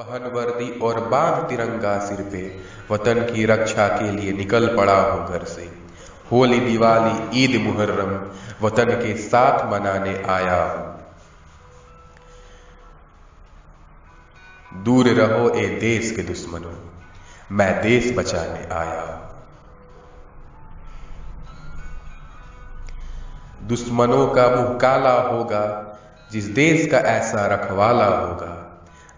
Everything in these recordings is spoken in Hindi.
पहन वर्दी और बाँध तिरंगा सिर पे, वतन की रक्षा के लिए निकल पड़ा हो घर से। होली, दिवाली, ईद मुहर्रम वतन के साथ मनाने आया हूँ। दूर रहो ए देश के दुश्मनों, मैं देश बचाने आया हूँ। दुश्मनों का मुँह काला होगा, जिस देश का ऐसा रखवाला होगा।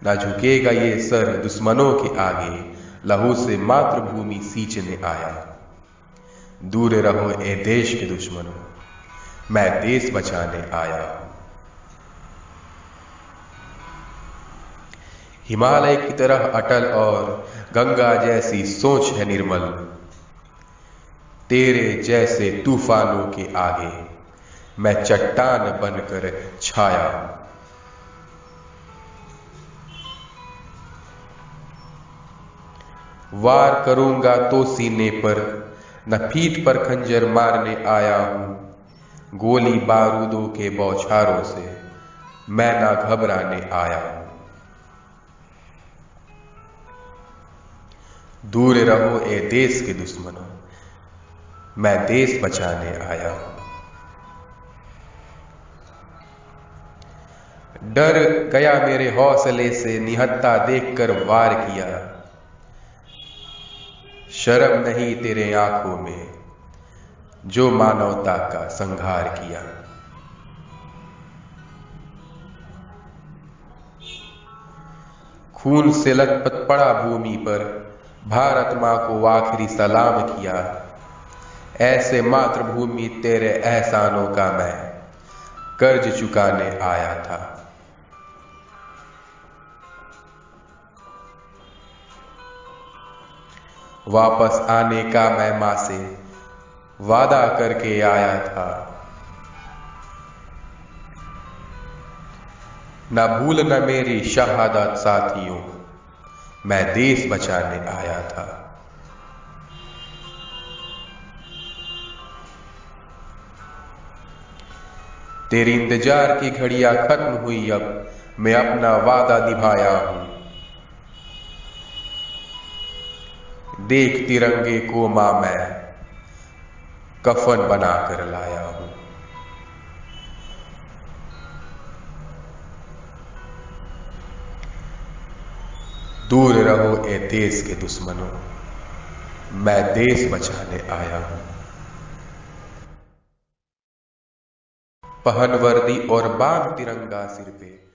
ना झुकेगा ये सर दुश्मनों के आगे, लहू से मातृभूमि सींचने आया। दूर रहो ए देश के दुश्मनों, मैं देश बचाने आया। हूँ हिमालय की तरह अटल और गंगा जैसी सोच है निर्मल। तेरे जैसे तूफानों के आगे, मैं चट्टान बनकर छाया। हूँ वार करूँगा तो सीने पर, न पीठ पर खंजर मारने आया हूँ। गोली बारूदों के बौछारों से मैं ना घबराने आया हूँ। दूर रहो ए देश के दुश्मनों, मैं देश बचाने आया हूँ। डर गया मेरे हौसले से, निहत्ता देखकर वार किया। शर्म नहीं तेरे आँखों में, जो मानवता का संहार किया। खून से लथपथ पड़ा भूमि पर, भारत माँ को आखिरी सलाम किया। ऐसे मातृभूमि तेरे एहसानों का मैं, कर्ज चुकाने आया था। वापस आने का मैं माँ से वादा करके आया था। न भूल न मेरी शहादत साथियों, मैं देश बचाने आया था। तेरी इंतज़ार की घड़ियाँ खत्म हुई, अब मैं अपना वादा निभाया हूँ। देख तिरंगे को माँ मैं कफन बनाकर लाया हूँ। दूर रहो ए देश के दुश्मनों, मैं देश बचाने आया हूँ। पहन वर्दी और बाँध तिरंगा सिर पे